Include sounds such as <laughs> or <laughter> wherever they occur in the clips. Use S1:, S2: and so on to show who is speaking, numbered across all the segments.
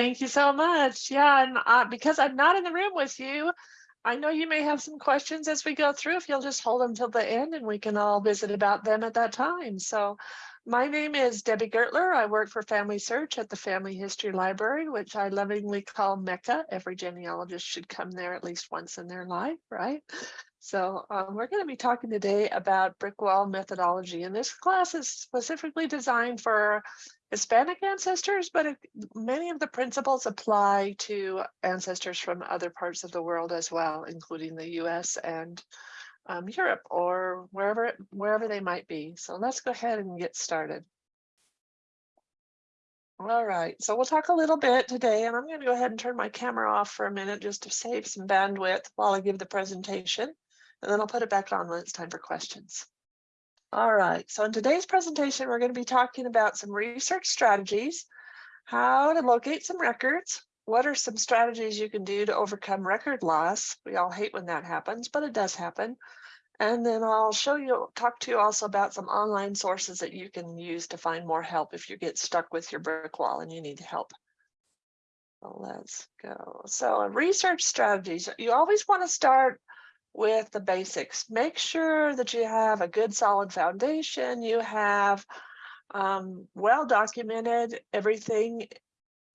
S1: Thank you so much. Yeah, and uh, because I'm not in the room with you, I know you may have some questions as we go through. If you'll just hold them till the end and we can all visit about them at that time. So my name is Debbie Gurtler. I work for Family Search at the Family History Library, which I lovingly call Mecca. Every genealogist should come there at least once in their life, right? So um, we're going to be talking today about brick wall methodology. And this class is specifically designed for Hispanic ancestors, but it, many of the principles apply to ancestors from other parts of the world as well, including the US and um, Europe or wherever, wherever they might be. So let's go ahead and get started. All right, so we'll talk a little bit today, and I'm going to go ahead and turn my camera off for a minute just to save some bandwidth while I give the presentation, and then I'll put it back on when it's time for questions. All right, so in today's presentation, we're going to be talking about some research strategies, how to locate some records, what are some strategies you can do to overcome record loss? We all hate when that happens, but it does happen. And then I'll show you, talk to you also about some online sources that you can use to find more help if you get stuck with your brick wall and you need help. Let's go. So research strategies, you always want to start with the basics. Make sure that you have a good solid foundation. You have um, well documented everything,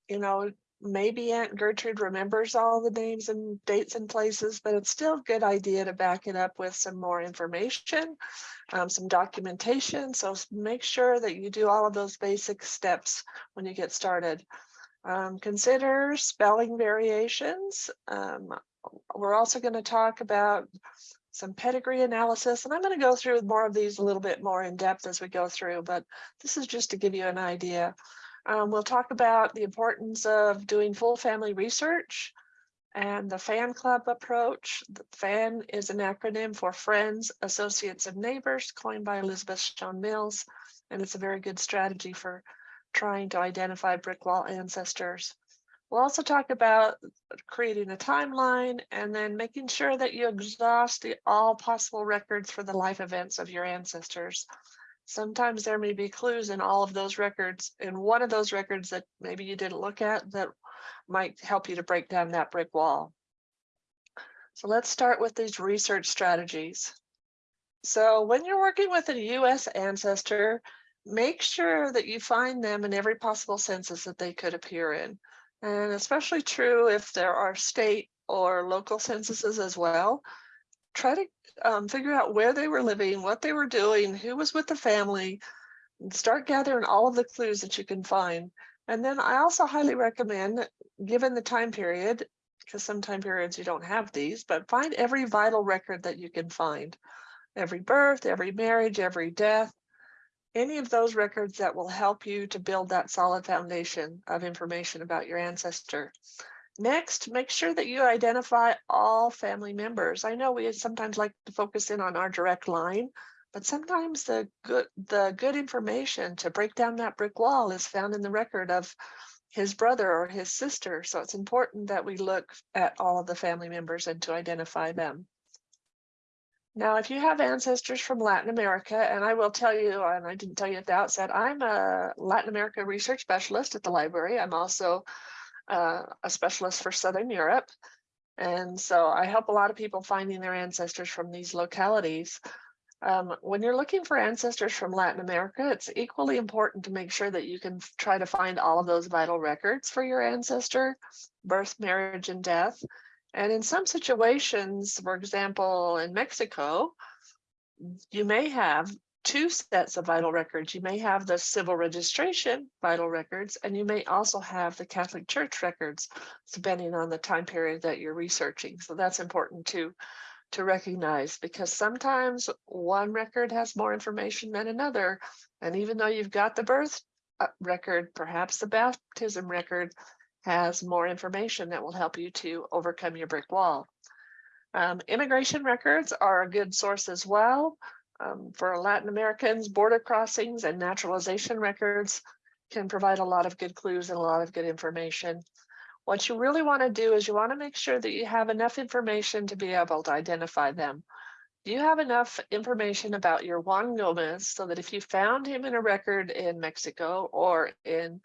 S1: you know, maybe Aunt Gertrude remembers all the names and dates and places, but it's still a good idea to back it up with some more information, um, some documentation. So make sure that you do all of those basic steps when you get started. Um, consider spelling variations. Um, we're also going to talk about some pedigree analysis, and I'm going to go through more of these a little bit more in depth as we go through, but this is just to give you an idea. Um, we'll talk about the importance of doing full family research and the FAN club approach. The FAN is an acronym for Friends, Associates, and Neighbors, coined by Elizabeth Shown Mills, and it's a very good strategy for trying to identify brick wall ancestors. We'll also talk about creating a timeline and then making sure that you exhaust the, all possible records for the life events of your ancestors. Sometimes there may be clues in all of those records, in one of those records that maybe you didn't look at that might help you to break down that brick wall. So let's start with these research strategies. So when you're working with a US ancestor, make sure that you find them in every possible census that they could appear in and especially true if there are state or local censuses as well. Try to um, figure out where they were living, what they were doing, who was with the family, and start gathering all of the clues that you can find. And then I also highly recommend, given the time period, because some time periods you don't have these, but find every vital record that you can find. Every birth, every marriage, every death, any of those records that will help you to build that solid foundation of information about your ancestor. Next, make sure that you identify all family members. I know we sometimes like to focus in on our direct line, but sometimes the good, the good information to break down that brick wall is found in the record of his brother or his sister. So it's important that we look at all of the family members and to identify them. Now, if you have ancestors from Latin America, and I will tell you, and I didn't tell you at the outset, I'm a Latin America research specialist at the library. I'm also uh, a specialist for Southern Europe. And so I help a lot of people finding their ancestors from these localities. Um, when you're looking for ancestors from Latin America, it's equally important to make sure that you can try to find all of those vital records for your ancestor, birth, marriage, and death. And in some situations, for example, in Mexico, you may have two sets of vital records. You may have the civil registration vital records, and you may also have the Catholic Church records, depending on the time period that you're researching. So that's important to, to recognize because sometimes one record has more information than another. And even though you've got the birth uh, record, perhaps the baptism record, has more information that will help you to overcome your brick wall. Um, immigration records are a good source as well. Um, for Latin Americans, border crossings and naturalization records can provide a lot of good clues and a lot of good information. What you really want to do is you want to make sure that you have enough information to be able to identify them. You have enough information about your Juan Gomez so that if you found him in a record in Mexico or in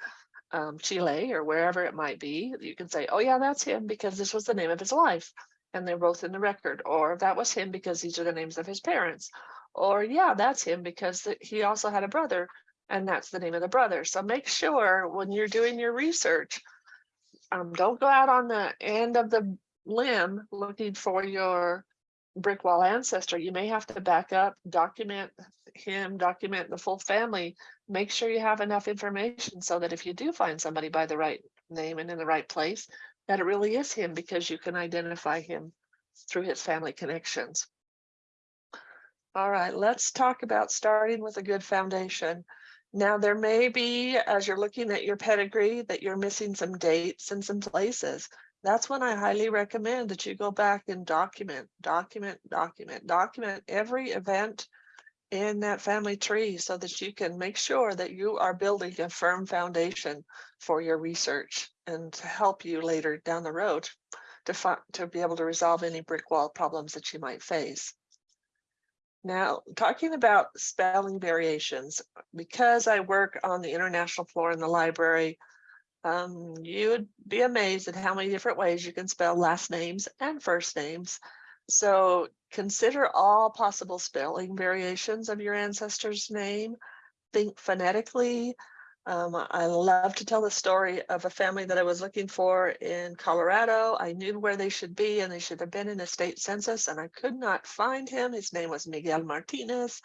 S1: um, Chile or wherever it might be, you can say, oh yeah, that's him because this was the name of his wife. And they're both in the record, or that was him because these are the names of his parents. Or yeah, that's him because he also had a brother and that's the name of the brother. So make sure when you're doing your research, um, don't go out on the end of the limb looking for your brick wall ancestor. You may have to back up, document him, document the full family. Make sure you have enough information so that if you do find somebody by the right name and in the right place, that it really is him because you can identify him through his family connections. All right, let's talk about starting with a good foundation. Now, there may be, as you're looking at your pedigree, that you're missing some dates and some places. That's when I highly recommend that you go back and document, document, document, document every event in that family tree so that you can make sure that you are building a firm foundation for your research and to help you later down the road to, to be able to resolve any brick wall problems that you might face. Now, talking about spelling variations, because I work on the international floor in the library, um, you would be amazed at how many different ways you can spell last names and first names. So consider all possible spelling variations of your ancestor's name. Think phonetically. Um, I love to tell the story of a family that I was looking for in Colorado. I knew where they should be and they should have been in a state census and I could not find him. His name was Miguel Martinez.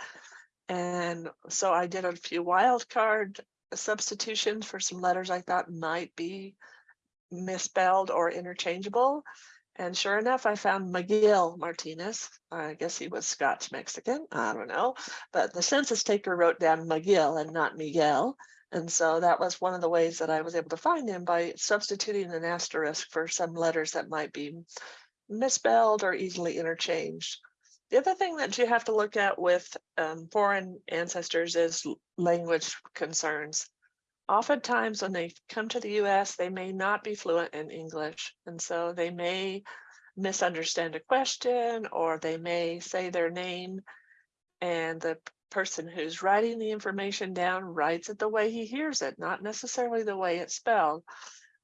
S1: And so I did a few wild card substitutions for some letters I thought might be misspelled or interchangeable. And sure enough, I found Miguel Martinez. I guess he was Scotch Mexican. I don't know. But the census taker wrote down Miguel and not Miguel. And so that was one of the ways that I was able to find him by substituting an asterisk for some letters that might be misspelled or easily interchanged. The other thing that you have to look at with um, foreign ancestors is language concerns. Oftentimes when they come to the US, they may not be fluent in English. And so they may misunderstand a question or they may say their name and the person who's writing the information down writes it the way he hears it, not necessarily the way it's spelled.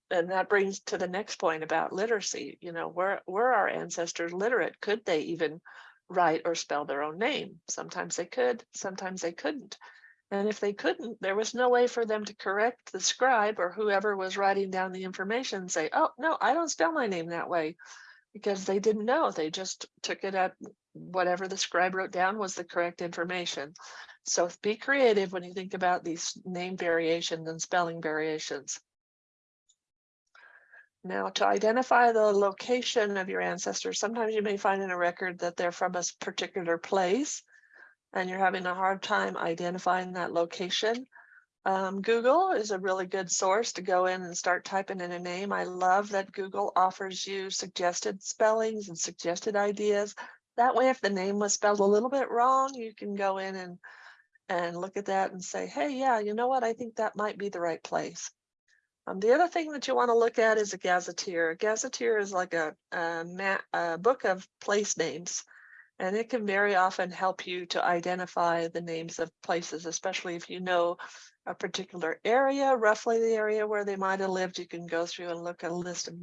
S1: And that brings to the next point about literacy. You know, were, were our ancestors literate? Could they even write or spell their own name? Sometimes they could, sometimes they couldn't. And if they couldn't, there was no way for them to correct the scribe or whoever was writing down the information and say, oh, no, I don't spell my name that way because they didn't know. They just took it at whatever the scribe wrote down was the correct information. So be creative when you think about these name variations and spelling variations. Now to identify the location of your ancestors, sometimes you may find in a record that they're from a particular place and you're having a hard time identifying that location. Um, Google is a really good source to go in and start typing in a name. I love that Google offers you suggested spellings and suggested ideas. That way, if the name was spelled a little bit wrong, you can go in and and look at that and say, hey, yeah, you know what? I think that might be the right place. Um, the other thing that you want to look at is a gazetteer. A gazetteer is like a, a, a book of place names, and it can very often help you to identify the names of places, especially if you know a particular area, roughly the area where they might have lived. You can go through and look at a list of,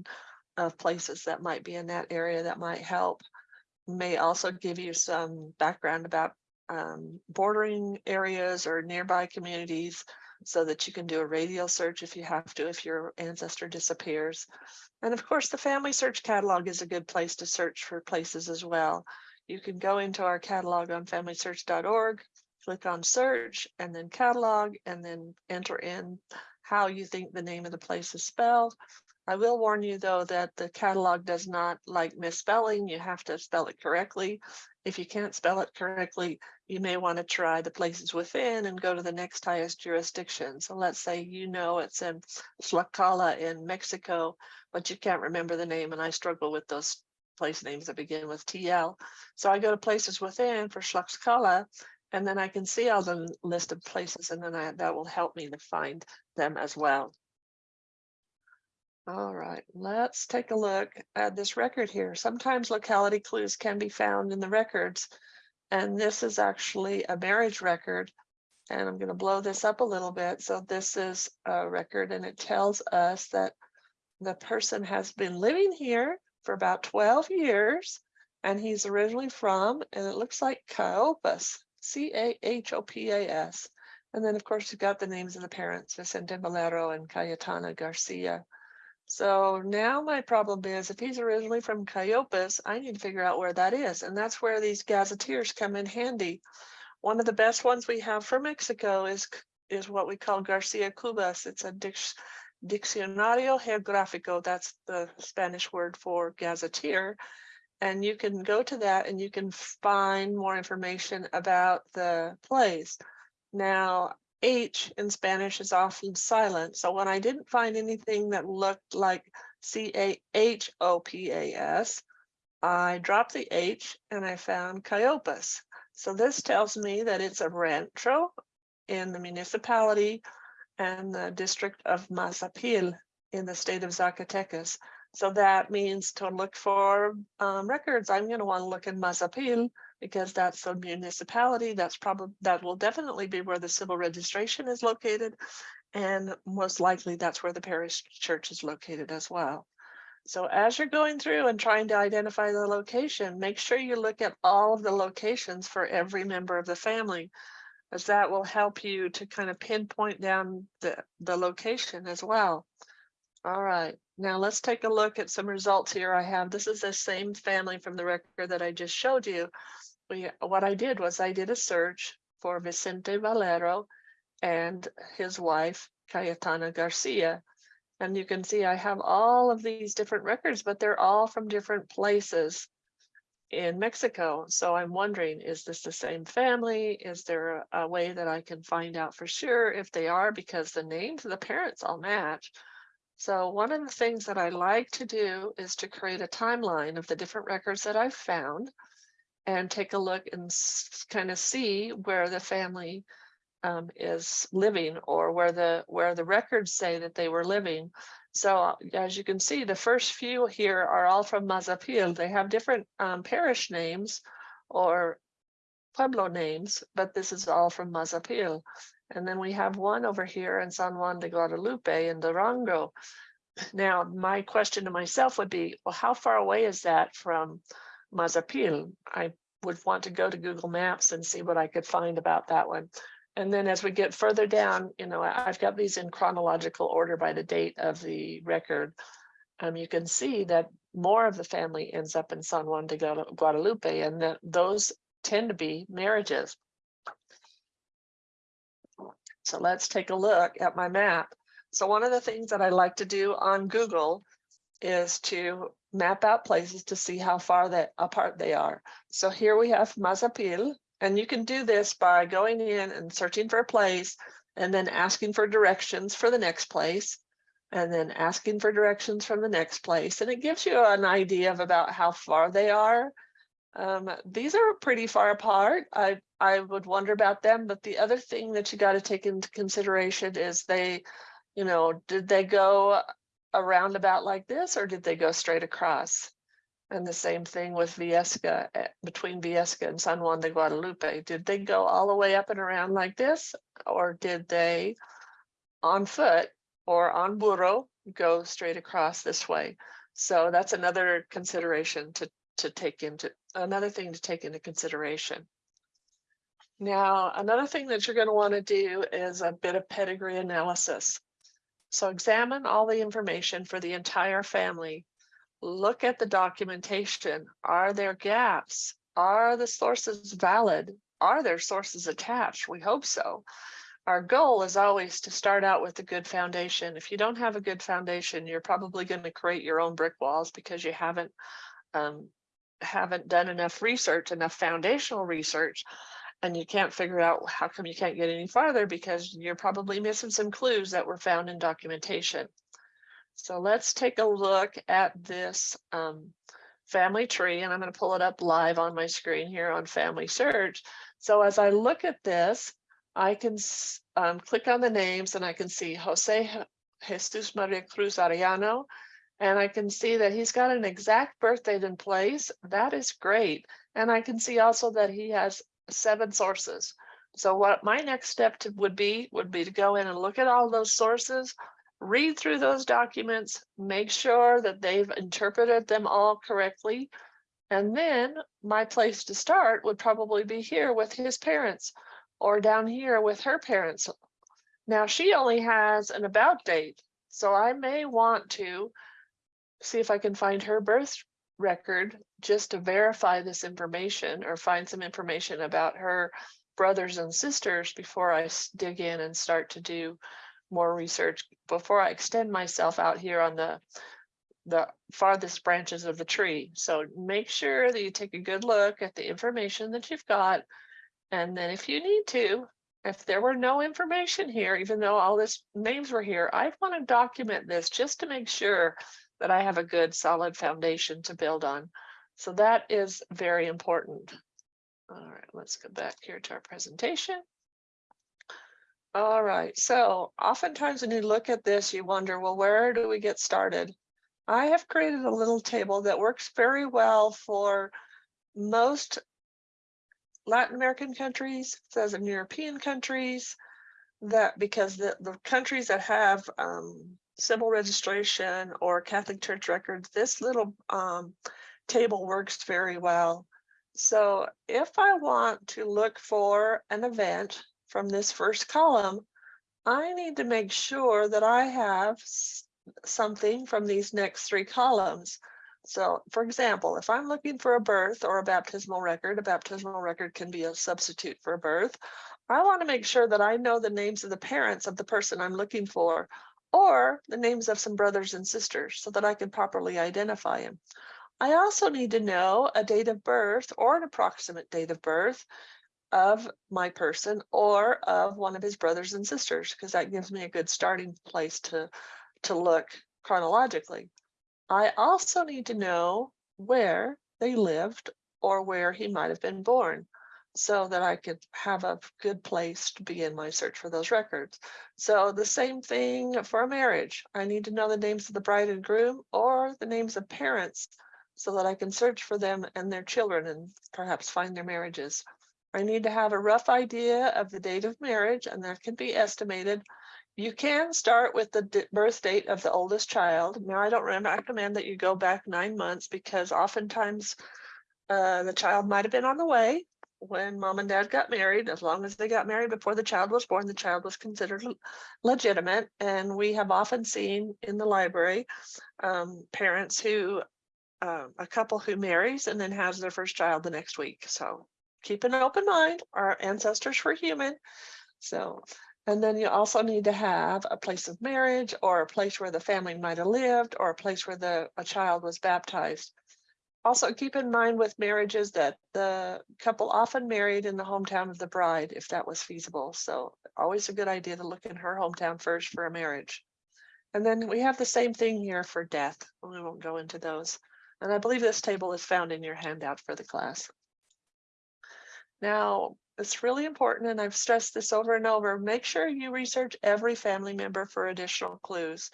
S1: of places that might be in that area that might help may also give you some background about um, bordering areas or nearby communities so that you can do a radial search if you have to, if your ancestor disappears. And of course, the family search catalog is a good place to search for places as well. You can go into our catalog on familysearch.org, click on search and then catalog and then enter in how you think the name of the place is spelled. I will warn you though that the catalog does not like misspelling. You have to spell it correctly. If you can't spell it correctly, you may want to try the places within and go to the next highest jurisdiction. So let's say you know it's in Tlaxcala in Mexico, but you can't remember the name and I struggle with those place names that begin with TL. So I go to places within for Tlaxcala and then I can see all the list of places and then I, that will help me to find them as well. All right, let's take a look at this record here. Sometimes locality clues can be found in the records. And this is actually a marriage record And I'm going to blow this up a little bit. So this is a record and it tells us that the person has been living here for about 12 years and he's originally from, and it looks like Cahopas, C-A-H-O-P-A-S. And then of course you've got the names of the parents, Vicente Valero and Cayetana Garcia. So now my problem is if he's originally from Cayopas, I need to figure out where that is. And that's where these gazetteers come in handy. One of the best ones we have for Mexico is, is what we call Garcia Cubas. It's a Diccionario Geográfico. That's the Spanish word for gazetteer. And you can go to that and you can find more information about the place. Now, H in Spanish is often silent. So when I didn't find anything that looked like C-A-H-O-P-A-S, I dropped the H and I found Cayopas. So this tells me that it's a rancho in the municipality and the district of Mazapil in the state of Zacatecas. So that means to look for um, records, I'm going to want to look in Mazapil because that's a municipality. That's probably that will definitely be where the civil registration is located. And most likely that's where the parish church is located as well. So as you're going through and trying to identify the location, make sure you look at all of the locations for every member of the family, as that will help you to kind of pinpoint down the, the location as well. All right, now let's take a look at some results here I have. This is the same family from the record that I just showed you. We, what I did was I did a search for Vicente Valero and his wife, Cayetana Garcia. And you can see I have all of these different records, but they're all from different places in Mexico. So I'm wondering, is this the same family? Is there a, a way that I can find out for sure if they are because the names of the parents all match. So one of the things that I like to do is to create a timeline of the different records that I've found and take a look and kind of see where the family um, is living or where the where the records say that they were living. So as you can see, the first few here are all from Mazapil. They have different um, parish names or pueblo names, but this is all from Mazapil. And then we have one over here in San Juan de Guadalupe in Durango. Now, my question to myself would be, well, how far away is that from Mazapil? I would want to go to Google Maps and see what I could find about that one. And then as we get further down, you know, I've got these in chronological order by the date of the record. Um, you can see that more of the family ends up in San Juan de Guadalupe, and that those tend to be marriages. So let's take a look at my map. So one of the things that I like to do on Google is to map out places to see how far that apart they are. So here we have Mazapil, and you can do this by going in and searching for a place and then asking for directions for the next place and then asking for directions from the next place. And it gives you an idea of about how far they are. Um, these are pretty far apart. I, I would wonder about them, but the other thing that you got to take into consideration is they, you know, did they go around about like this or did they go straight across? And the same thing with Viesca, eh, between Viesca and San Juan de Guadalupe. Did they go all the way up and around like this? Or did they on foot or on burro go straight across this way? So that's another consideration to, to take into, another thing to take into consideration. Now, another thing that you're going to want to do is a bit of pedigree analysis. So examine all the information for the entire family. Look at the documentation. Are there gaps? Are the sources valid? Are there sources attached? We hope so. Our goal is always to start out with a good foundation. If you don't have a good foundation, you're probably going to create your own brick walls because you haven't um, haven't done enough research, enough foundational research and you can't figure out how come you can't get any farther because you're probably missing some clues that were found in documentation. So let's take a look at this um, family tree and I'm going to pull it up live on my screen here on family search. So as I look at this, I can um, click on the names and I can see Jose Jesus Maria Cruz Arellano, and I can see that he's got an exact birth date in place. That is great. And I can see also that he has seven sources. So what my next step to, would be, would be to go in and look at all those sources, read through those documents, make sure that they've interpreted them all correctly. And then my place to start would probably be here with his parents or down here with her parents. Now she only has an about date, so I may want to see if I can find her birth record just to verify this information or find some information about her brothers and sisters before I dig in and start to do more research before I extend myself out here on the the farthest branches of the tree. So make sure that you take a good look at the information that you've got. And then if you need to, if there were no information here, even though all this names were here, I want to document this just to make sure that I have a good solid foundation to build on. So that is very important. All right, let's go back here to our presentation. All right, so oftentimes when you look at this, you wonder, well, where do we get started? I have created a little table that works very well for most Latin American countries, Southern European countries, that because the, the countries that have um, civil registration or Catholic Church records, this little um, table works very well. So if I want to look for an event from this first column, I need to make sure that I have something from these next three columns. So for example, if I'm looking for a birth or a baptismal record, a baptismal record can be a substitute for a birth. I want to make sure that I know the names of the parents of the person I'm looking for or the names of some brothers and sisters so that I can properly identify him. I also need to know a date of birth or an approximate date of birth of my person or of one of his brothers and sisters, because that gives me a good starting place to, to look chronologically. I also need to know where they lived or where he might have been born so that I could have a good place to begin my search for those records. So the same thing for a marriage. I need to know the names of the bride and groom or the names of parents so that I can search for them and their children and perhaps find their marriages. I need to have a rough idea of the date of marriage and that can be estimated. You can start with the birth date of the oldest child. Now, I don't recommend that you go back nine months because oftentimes uh, the child might have been on the way when mom and dad got married. As long as they got married before the child was born, the child was considered legitimate. And we have often seen in the library um, parents who, um, a couple who marries and then has their first child the next week. So keep an open mind. Our ancestors were human. So, and then you also need to have a place of marriage or a place where the family might have lived or a place where the a child was baptized. Also keep in mind with marriages that the couple often married in the hometown of the bride, if that was feasible. So always a good idea to look in her hometown first for a marriage. And then we have the same thing here for death. We won't go into those. And I believe this table is found in your handout for the class. Now, it's really important, and I've stressed this over and over, make sure you research every family member for additional clues.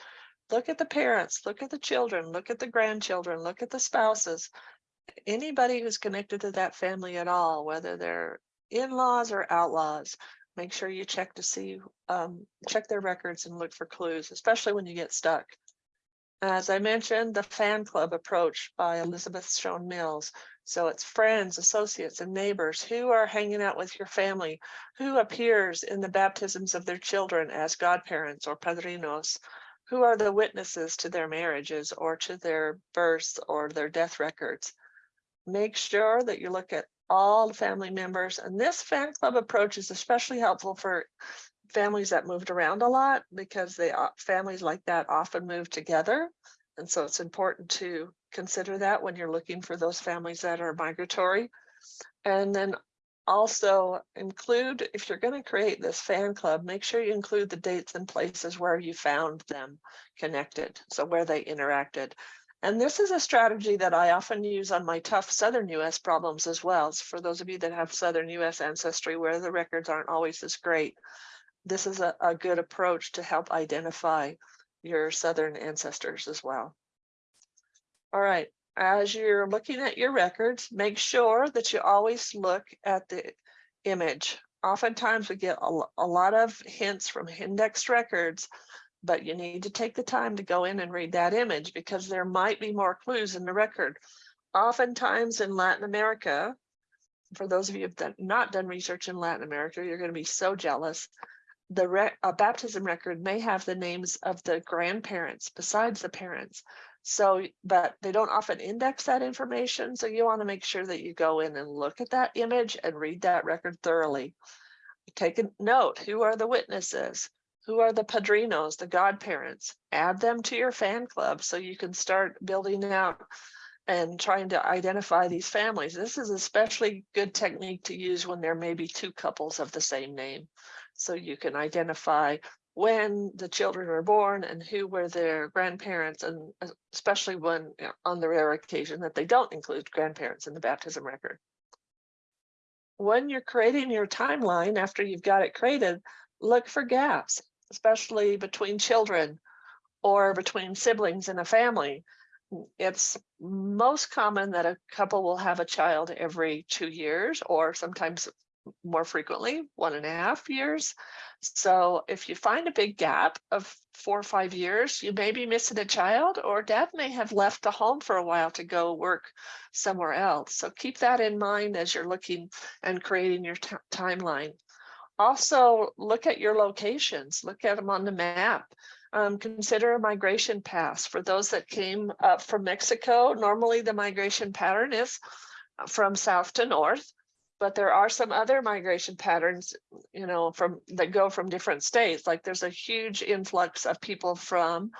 S1: Look at the parents, look at the children, look at the grandchildren, look at the spouses. Anybody who's connected to that family at all, whether they're in-laws or outlaws, make sure you check to see, um, check their records and look for clues, especially when you get stuck. As I mentioned, the fan club approach by Elizabeth Shown Mills. So it's friends, associates, and neighbors who are hanging out with your family, who appears in the baptisms of their children as godparents or padrinos, who are the witnesses to their marriages or to their births or their death records. Make sure that you look at all the family members, and this fan club approach is especially helpful for families that moved around a lot because they uh, families like that often move together. And so it's important to consider that when you're looking for those families that are migratory. And then also include, if you're going to create this fan club, make sure you include the dates and places where you found them connected. So where they interacted. And this is a strategy that I often use on my tough Southern US problems as well. So for those of you that have Southern US ancestry where the records aren't always as great, this is a, a good approach to help identify your Southern ancestors as well. All right, as you're looking at your records, make sure that you always look at the image oftentimes we get a, a lot of hints from indexed records, but you need to take the time to go in and read that image because there might be more clues in the record. Oftentimes in Latin America, for those of you who've not done research in Latin America, you're going to be so jealous. The re- a baptism record may have the names of the grandparents besides the parents. So, but they don't often index that information. So you want to make sure that you go in and look at that image and read that record thoroughly. Take a note, who are the witnesses? Who are the padrinos, the godparents? Add them to your fan club so you can start building out and trying to identify these families. This is especially good technique to use when there may be two couples of the same name. So you can identify when the children were born and who were their grandparents, and uh, especially when on the rare occasion that they don't include grandparents in the baptism record. When you're creating your timeline after you've got it created, look for gaps, especially between children or between siblings in a family. It's most common that a couple will have a child every two years or sometimes more frequently, one and a half years. So if you find a big gap of four or five years, you may be missing a child or dad may have left the home for a while to go work somewhere else. So keep that in mind as you're looking and creating your timeline. Also, look at your locations, look at them on the map. Um, consider a migration pass for those that came up from Mexico. Normally, the migration pattern is uh, from south to north, but there are some other migration patterns, you know, from that go from different states. Like there's a huge influx of people from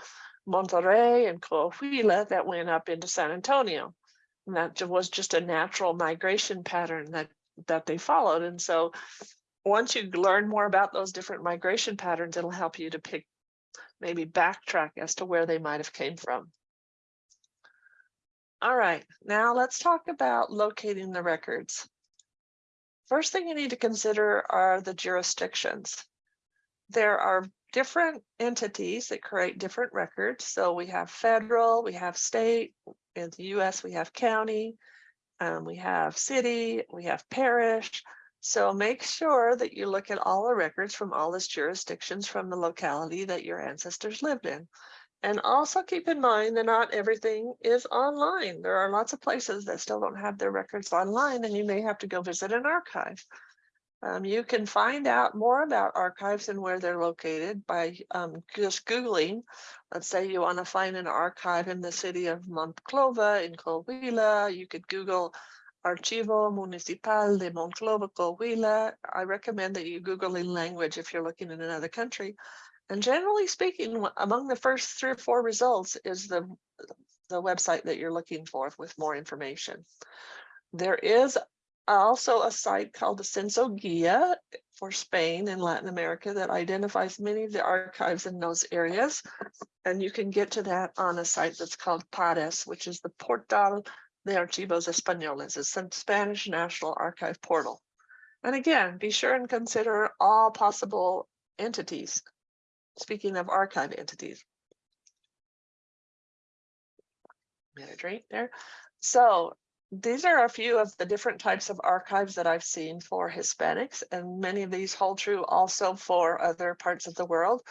S1: Monterrey and Coahuila that went up into San Antonio. And that was just a natural migration pattern that that they followed. And so once you learn more about those different migration patterns, it'll help you to pick maybe backtrack as to where they might have came from. All right, now let's talk about locating the records. First thing you need to consider are the jurisdictions. There are different entities that create different records. So we have federal, we have state, in the US we have county, um, we have city, we have parish. So make sure that you look at all the records from all these jurisdictions from the locality that your ancestors lived in. And also keep in mind that not everything is online. There are lots of places that still don't have their records online and you may have to go visit an archive. Um, you can find out more about archives and where they're located by um, just Googling. Let's say you want to find an archive in the city of Monclova in Coahuila. You could Google Archivo Municipal de Monclova, Coahuila. I recommend that you Google in language if you're looking in another country. And generally speaking, among the first three or four results is the, the website that you're looking for with more information. There is also a site called the Censo Guia for Spain and Latin America that identifies many of the archives in those areas. And you can get to that on a site that's called PARES, which is the Portal de Archivos Españoles. It's the Spanish National Archive portal. And again, be sure and consider all possible entities. Speaking of archive entities. A drink there. So these are a few of the different types of archives that I've seen for Hispanics, and many of these hold true also for other parts of the world.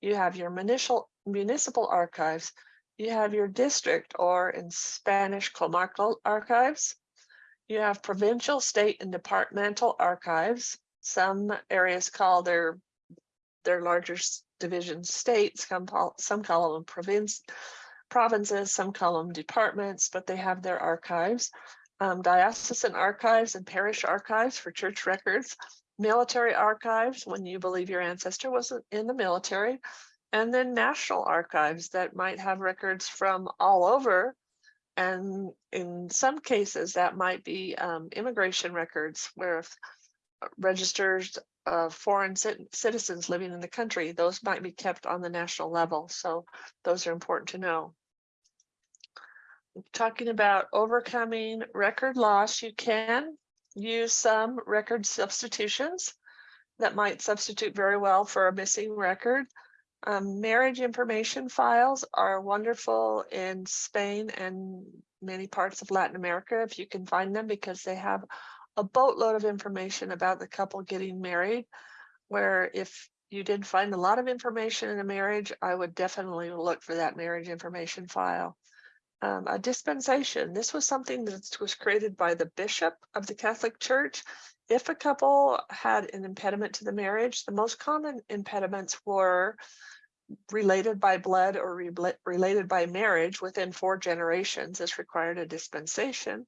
S1: You have your municipal municipal archives, you have your district or in Spanish comarcal archives. You have provincial, state, and departmental archives. Some areas call their their larger divisions states, some call, some call them province, provinces, some call them departments, but they have their archives. Um, diocesan archives and parish archives for church records, military archives when you believe your ancestor was in the military, and then national archives that might have records from all over. And in some cases, that might be um, immigration records where if uh, registers of foreign cit- citizens living in the country, those might be kept on the national level. So those are important to know. Talking about overcoming record loss, you can use some record substitutions that might substitute very well for a missing record. Um, marriage information files are wonderful in Spain and many parts of Latin America if you can find them because they have a boatload of information about the couple getting married. Where if you did find a lot of information in a marriage, I would definitely look for that marriage information file. Um, a dispensation, this was something that was created by the bishop of the Catholic Church. If a couple had an impediment to the marriage, the most common impediments were related by blood or re- related by marriage within four generations is required a dispensation.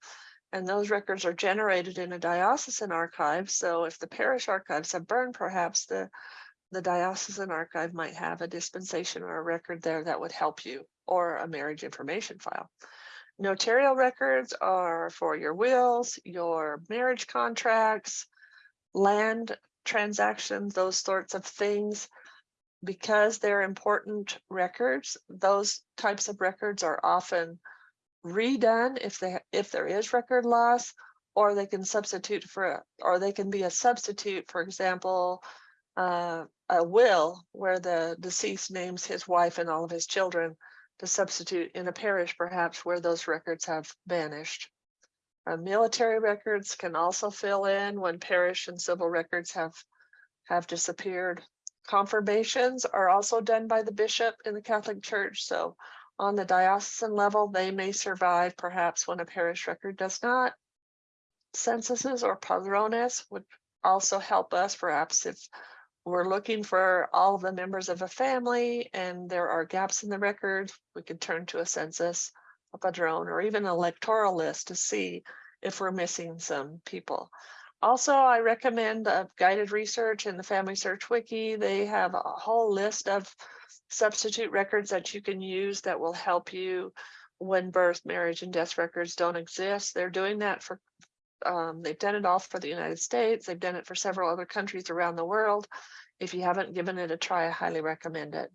S1: And those records are generated in a diocesan archive. So if the parish archives have burned, perhaps the, the diocesan archive might have a dispensation or a record there that would help you or a marriage information file. Notarial records are for your wills, your marriage contracts, land transactions, those sorts of things because they're important records, those types of records are often redone if they if there is record loss, or they can substitute for or they can be a substitute, for example, uh, a will where the deceased names his wife and all of his children to substitute in a parish perhaps where those records have vanished. Uh, military records can also fill in when parish and civil records have have disappeared. Confirmations are also done by the bishop in the Catholic Church. So on the diocesan level, they may survive perhaps when a parish record does not. Censuses or padrones would also help us perhaps if we're looking for all the members of a family and there are gaps in the record, we could turn to a census, a padrone, or even an electoral list to see if we're missing some people. Also, I recommend uh, guided research in the Family Search Wiki. They have a whole list of substitute records that you can use that will help you when birth, marriage, and death records don't exist. They're doing that for, um, they've done it all for the United States. They've done it for several other countries around the world. If you haven't given it a try, I highly recommend it.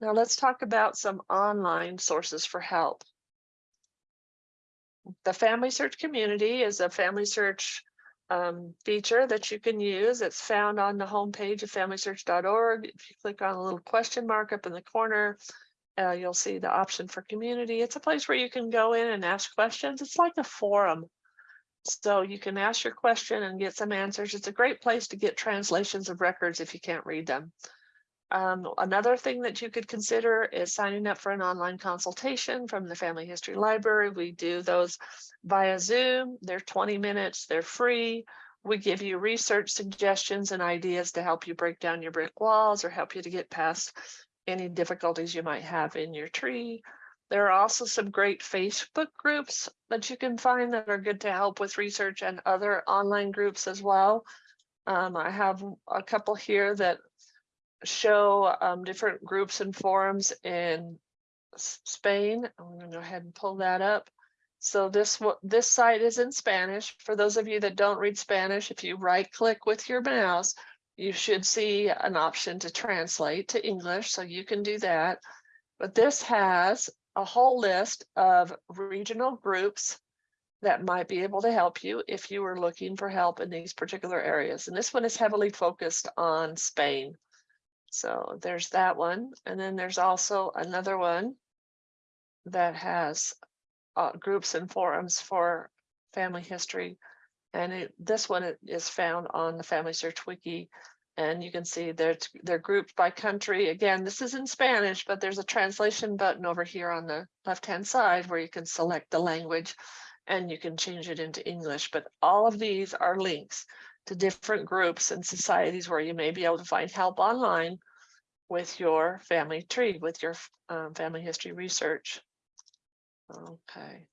S1: Now let's talk about some online sources for help. The Family Search Community is a family search um, feature that you can use. It's found on the homepage of familysearch.org. If you click on a little question mark up in the corner, uh, you'll see the option for community. It's a place where you can go in and ask questions. It's like a forum. So you can ask your question and get some answers. It's a great place to get translations of records if you can't read them. Um, another thing that you could consider is signing up for an online consultation from the Family History Library. We do those via Zoom. They're 20 minutes, they're free. We give you research suggestions and ideas to help you break down your brick walls or help you to get past any difficulties you might have in your tree. There are also some great Facebook groups that you can find that are good to help with research and other online groups as well. Um, I have a couple here that show um, different groups and forums in Spain. I'm going to go ahead and pull that up. So this what this site is in Spanish. For those of you that don't read Spanish, if you right click with your mouse, you should see an option to translate to English. So you can do that. But this has a whole list of regional groups that might be able to help you if you were looking for help in these particular areas. And this one is heavily focused on Spain. So there's that one. And then there's also another one that has uh, groups and forums for family history. And it, this one is found on the Family Search Wiki. And you can see they're, they're grouped by country. Again, this is in Spanish, but there's a translation button over here on the left-hand side where you can select the language and you can change it into English. But all of these are links to different groups and societies where you may be able to find help online with your family tree, with your um, family history research. Okay,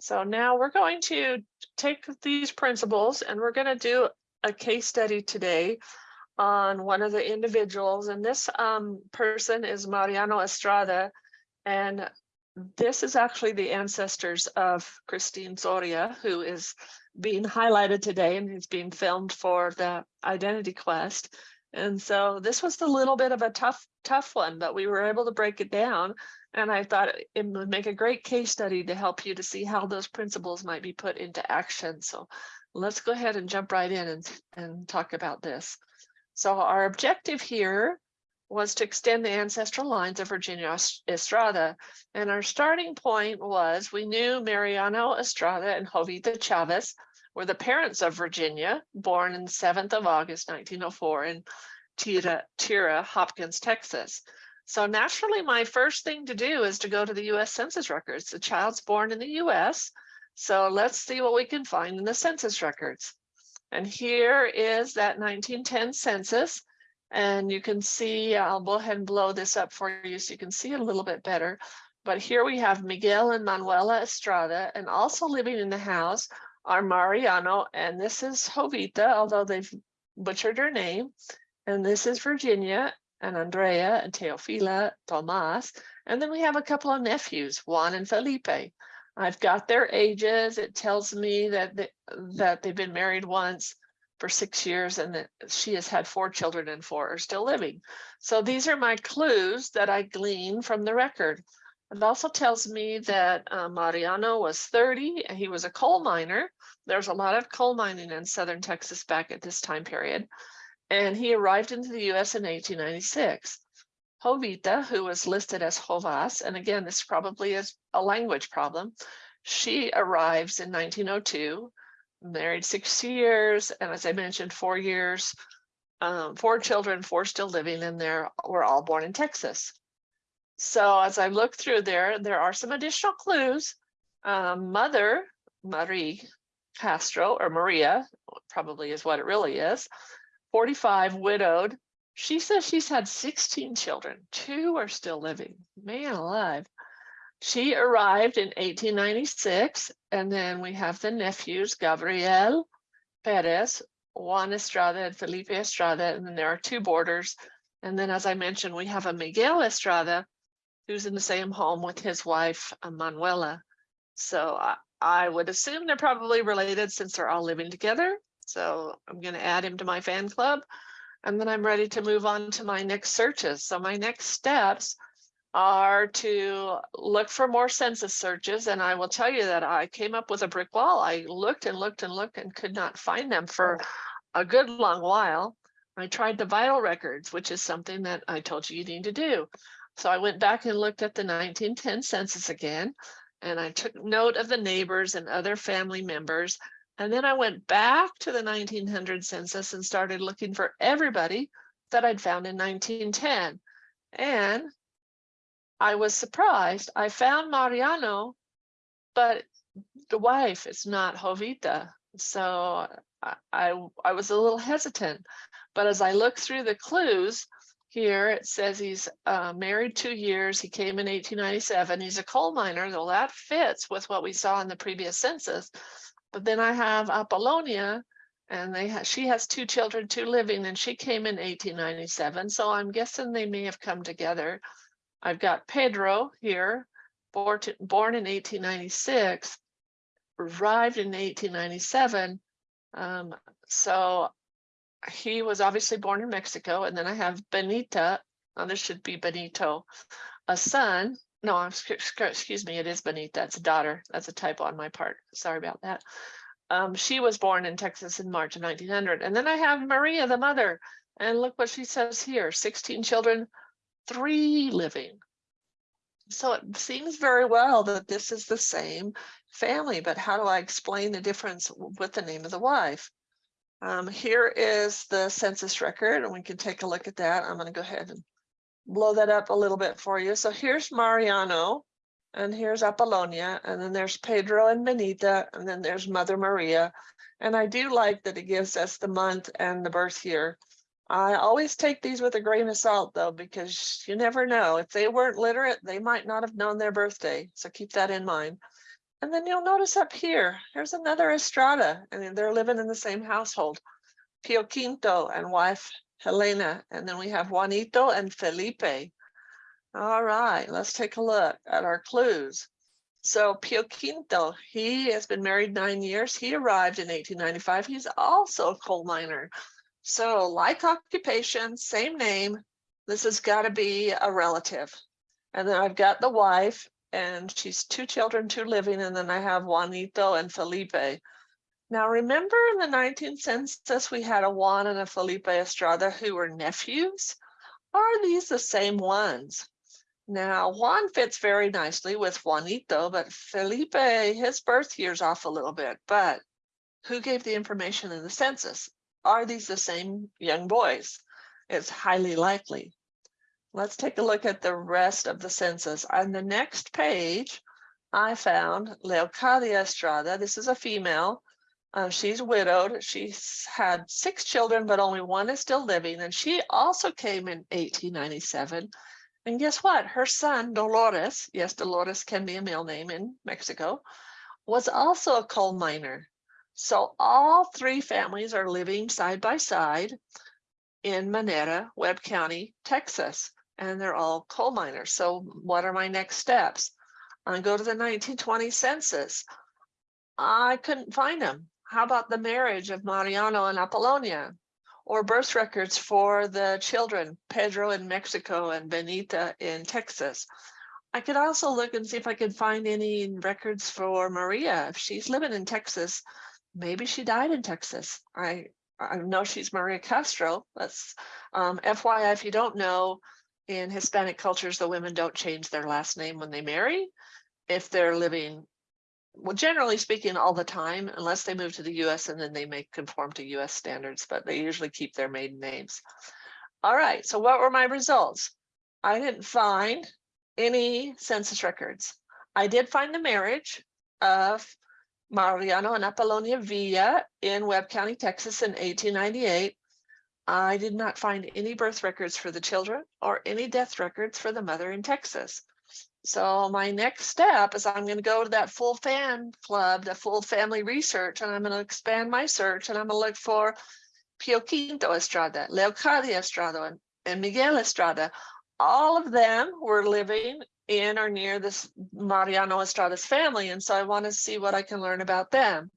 S1: so now we're going to take these principles and we're going to do a case study today on one of the individuals. And this um, person is Mariano Estrada. And this is actually the ancestors of Christine Soria, who is being highlighted today and is being filmed for the Identity Quest. And so this was a little bit of a tough, tough one, but we were able to break it down. And I thought it would make a great case study to help you to see how those principles might be put into action. So let's go ahead and jump right in and, and talk about this. So our objective here was to extend the ancestral lines of Virginia Estrada. And our starting point was we knew Mariano Estrada and Jovita Chavez were the parents of Virginia, born in 7th of August, 1904 in Tira, Tira, Hopkins, Texas. So naturally, my first thing to do is to go to the US Census records. The child's born in the US. So let's see what we can find in the census records. And here is that 1910 census. And you can see, I'll go ahead and blow this up for you so you can see it a little bit better. But here we have Miguel and Manuela Estrada, and also living in the house are Mariano, and this is Jovita, although they've butchered her name. And this is Virginia and Andrea and Teofila, Tomas. And then we have a couple of nephews, Juan and Felipe. I've got their ages. It tells me that they, that they've been married once for six years and that she has had four children and four are still living. So these are my clues that I glean from the record. It also tells me that uh, Mariano was 30 and he was a coal miner. There's a lot of coal mining in southern Texas back at this time period. And he arrived into the US in 1896. Jovita, who was listed as Jovas, and again, this probably is a language problem. She arrives in 1902, married six years, and as I mentioned, four years, um, four children, four still living, and they were all born in Texas. So as I look through there, there are some additional clues. Um, mother, Marie Castro, or Maria, probably is what it really is, 45, widowed. She says she's had 16 children. Two are still living. Man alive. She arrived in 1896, and then we have the nephews, Gabriel Perez, Juan Estrada, and Felipe Estrada, and then there are two boarders. And then, as I mentioned, we have a Miguel Estrada, who's in the same home with his wife, Manuela. So I, I would assume they're probably related since they're all living together. So I'm going to add him to my fan club. And then I'm ready to move on to my next searches. So my next steps are to look for more census searches. And I will tell you that I came up with a brick wall. I looked and looked and looked and could not find them for oh. a good long while. I tried the vital records, which is something that I told you you need to do. So I went back and looked at the 1910 census again, and I took note of the neighbors and other family members. And then I went back to the 1900 census and started looking for everybody that I'd found in 1910. And I was surprised. I found Mariano, but the wife is not Jovita. So I, I, I was a little hesitant. But as I look through the clues, here it says he's uh, married two years. He came in 1897. He's a coal miner, though that fits with what we saw in the previous census. But then I have Apollonia, and they ha she has two children, two living, and she came in 1897. So I'm guessing they may have come together. I've got Pedro here, born, to, born in 1896, arrived in 1897. Um, so he was obviously born in Mexico. And then I have Benita, oh, this should be Benito, a son. No, excuse me, it is Benita. It's a daughter. That's a typo on my part. Sorry about that. Um, she was born in Texas in March of 1900. And then I have Maria, the mother. And look what she says here 16 children, three living. So it seems very well that this is the same family, but how do I explain the difference with the name of the wife? Um, here is the census record, and we can take a look at that. I'm going to go ahead and blow that up a little bit for you. So here's Mariano, and here's Apollonia, and then there's Pedro and Benita, and then there's Mother Maria. And I do like that it gives us the month and the birth year. I always take these with a grain of salt, though, because you never know. If they weren't literate, they might not have known their birthday. So keep that in mind. And then you'll notice up here, there's another Estrada, and they're living in the same household. Pio Quinto and wife Helena, and then we have Juanito and Felipe. All right, let's take a look at our clues. So Pio Quinto, he has been married nine years. He arrived in 1895. He's also a coal miner. So like occupation, same name, this has got to be a relative. And then I've got the wife and she's two children, two living, and then I have Juanito and Felipe. Now, remember in the 19th census, we had a Juan and a Felipe Estrada who were nephews? Are these the same ones? Now, Juan fits very nicely with Juanito, but Felipe, his birth year's off a little bit, but who gave the information in the census? Are these the same young boys? It's highly likely. Let's take a look at the rest of the census. On the next page, I found Leocadia Estrada. This is a female. Uh, she's widowed. She's had six children, but only one is still living. And she also came in 1897. And guess what? Her son, Dolores, yes, Dolores can be a male name in Mexico, was also a coal miner. So all three families are living side by side in Minera, Webb County, Texas, and they're all coal miners. So what are my next steps? I go to the 1920 census. I couldn't find them. How about the marriage of Mariano and Apollonia? Or birth records for the children, Pedro in Mexico and Benita in Texas. I could also look and see if I could find any records for Maria. If she's living in Texas, maybe she died in Texas. I, I know she's Maria Castro. That's um, FYI, if you don't know, in Hispanic cultures, the women don't change their last name when they marry. If they're living, well, generally speaking, all the time, unless they move to the US and then they may conform to US standards, but they usually keep their maiden names. All right, so what were my results? I didn't find any census records. I did find the marriage of Mariano and Apollonia Villa in Webb County, Texas in 1898. I did not find any birth records for the children or any death records for the mother in Texas. So my next step is I'm going to go to that full fan club, the full family research, and I'm going to expand my search and I'm going to look for Pio Quinto Estrada, Leocadia Estrada, and, Miguel Estrada. All of them were living in or near this Mariano Estrada's family. And so I want to see what I can learn about them.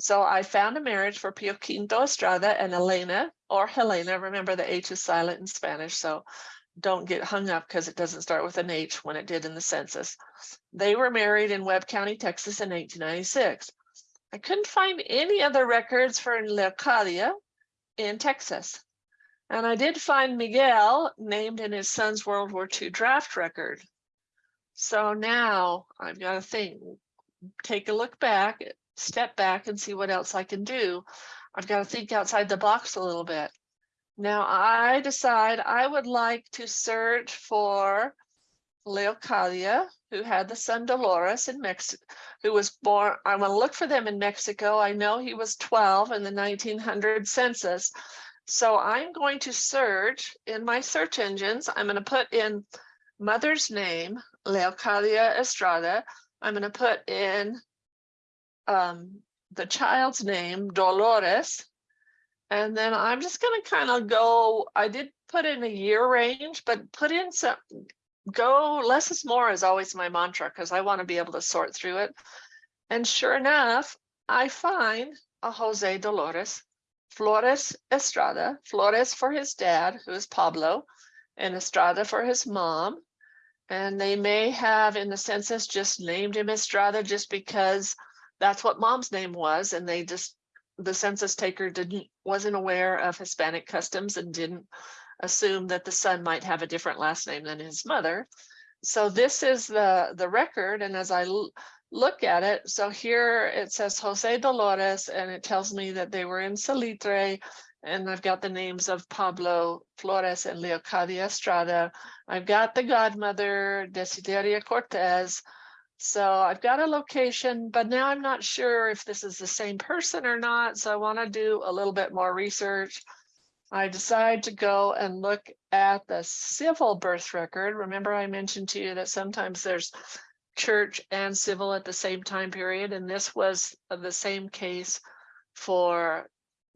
S1: So I found a marriage for Pio Quinto Estrada and Elena or Helena. Remember the H is silent in Spanish, so don't get hung up because it doesn't start with an H when it did in the census. They were married in Webb County, Texas in 1896. I couldn't find any other records for Leocadia in Texas. And I did find Miguel named in his son's World War II draft record. So now I've got to think, take a look back step back and see what else I can do. I've got to think outside the box a little bit. Now I decide I would like to search for Leocadia, who had the son Dolores in Mexico, who was born, I want to look for them in Mexico. I know he was 12 in the 1900 census. So I'm going to search in my search engines. I'm going to put in mother's name, Leocadia Estrada. I'm going to put in um, the child's name, Dolores. And then I'm just going to kind of go, I did put in a year range, but put in some, go less is more is always my mantra because I want to be able to sort through it. And sure enough, I find a Jose Dolores, Flores Estrada, Flores for his dad, who is Pablo, and Estrada for his mom. And they may have in the census just named him Estrada just because that's what mom's name was. And they just, the census taker didn't, wasn't aware of Hispanic customs and didn't assume that the son might have a different last name than his mother. So this is the, the record. And as I look at it, so here it says Jose Dolores, and it tells me that they were in Salitre, and I've got the names of Pablo Flores and Leocadia Estrada. I've got the godmother, Desideria Cortez, so I've got a location, but now I'm not sure if this is the same person or not. So I want to do a little bit more research. I decide to go and look at the civil birth record. Remember I mentioned to you that sometimes there's church and civil at the same time period. And this was the same case for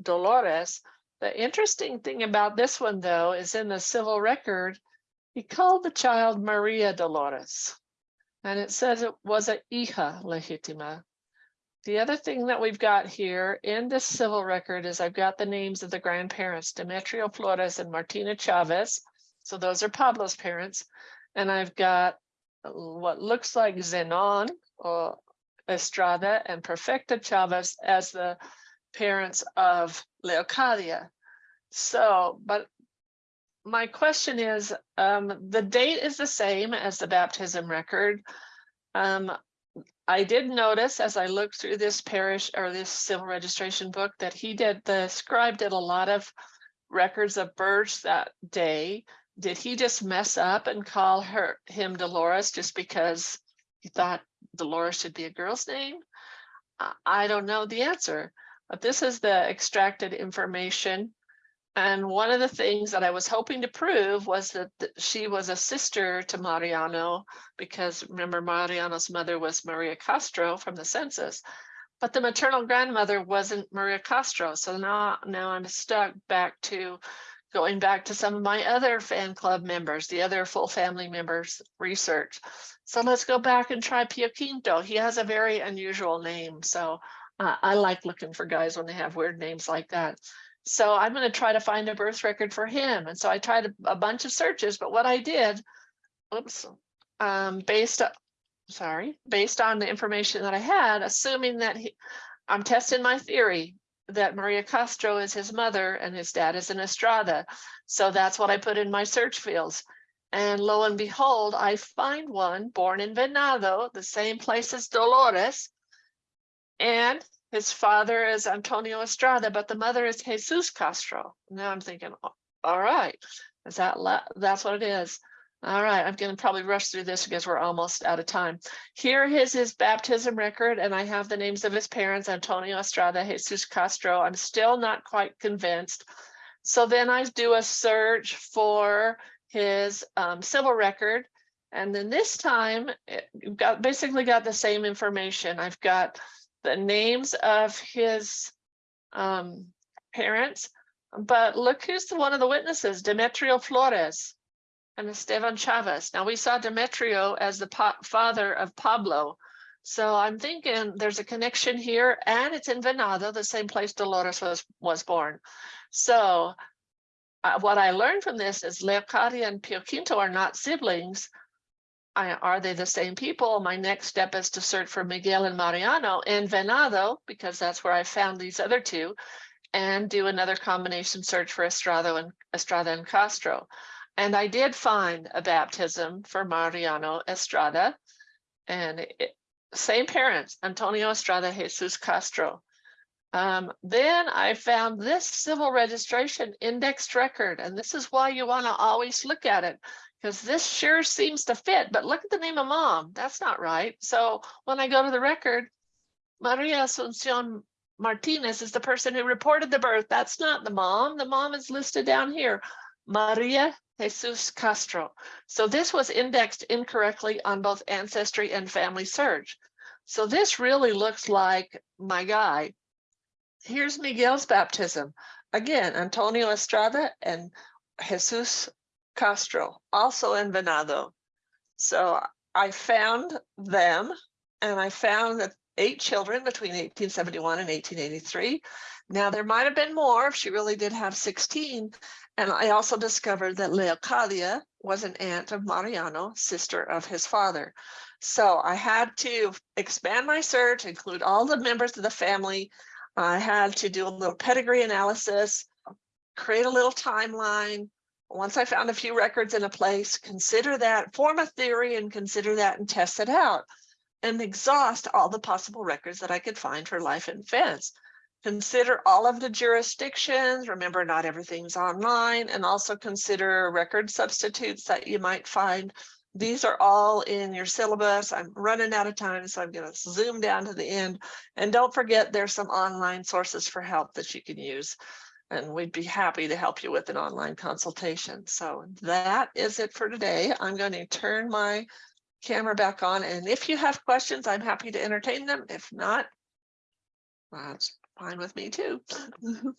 S1: Dolores. The interesting thing about this one though, is in the civil record, he called the child Maria Dolores and it says it was a hija legitima. The other thing that we've got here in this civil record is I've got the names of the grandparents, Demetrio Flores and Martina Chavez. So those are Pablo's parents. And I've got what looks like Zenon or Estrada and Perfecta Chavez as the parents of Leocadia. So, but my question is, um, the date is the same as the baptism record. Um, I did notice as I looked through this parish or this civil registration book that he did, the scribe did a lot of records of births that day. Did he just mess up and call her, him Dolores just because he thought Dolores should be a girl's name? I- I don't know the answer, but this is the extracted information. And one of the things that I was hoping to prove was that th- she was a sister to Mariano, because remember Mariano's mother was Maria Castro from the census. But the maternal grandmother wasn't Maria Castro, so now, now I'm stuck back to going back to some of my other fan club members, the other full family members research. So let's go back and try Pio Quinto. He has a very unusual name, so uh, I like looking for guys when they have weird names like that. So I'm going to try to find a birth record for him. And so I tried a, a bunch of searches, but what I did, oops, um, based, sorry, based on the information that I had, assuming that he, I'm testing my theory that Maria Castro is his mother and his dad is an Estrada. So that's what I put in my search fields. And lo and behold, I find one born in Venado, the same place as Dolores. And his father is Antonio Estrada, but the mother is Jesus Castro. Now I'm thinking, all right, is that, that's what it is. All right, I'm gonna probably rush through this because we're almost out of time. Here is his baptism record, and I have the names of his parents, Antonio Estrada, Jesus Castro. I'm still not quite convinced. So then I do a search for his um, civil record. And then this time, it- got, basically got the same information. I've got the names of his um, parents, but look who's the one of the witnesses, Demetrio Flores and Esteban Chavez. Now we saw Demetrio as the father of Pablo. So I'm thinking there's a connection here and it's in Venado, the same place Dolores was, was born. So uh, what I learned from this is Leocadia and Pio Quinto are not siblings. I, are they the same people? My next step is to search for Miguel and Mariano in Venado, because that's where I found these other two, and do another combination search for Estrada and Estrada and Castro. And I did find a baptism for Mariano Estrada, and it, same parents, Antonio Estrada, Jesus Castro. Um, then I found this civil registration indexed record, and this is why you want to always look at it because this sure seems to fit, but look at the name of mom. That's not right. So when I go to the record, Maria Asuncion Martinez is the person who reported the birth. That's not the mom. The mom is listed down here. Maria Jesus Castro. So this was indexed incorrectly on both Ancestry and Family Search. So this really looks like my guy. Here's Miguel's baptism. Again, Antonio Estrada and Jesus Castro, also in Venado. So I found them and I found that eight children between 1871 and 1883. Now, there might have been more if she really did have 16. And I also discovered that Leocadia was an aunt of Mariano, sister of his father. So I had to expand my search, include all the members of the family. I had to do a little pedigree analysis, create a little timeline. Once I found a few records in a place, consider that, form a theory and consider that and test it out and exhaust all the possible records that I could find for life in fence. Consider all of the jurisdictions. Remember, not everything's online and also consider record substitutes that you might find. These are all in your syllabus. I'm running out of time, so I'm going to zoom down to the end. And don't forget, there's some online sources for help that you can use. And we'd be happy to help you with an online consultation. So that is it for today. I'm going to turn my camera back on. And if you have questions, I'm happy to entertain them. If not, that's fine with me too. <laughs>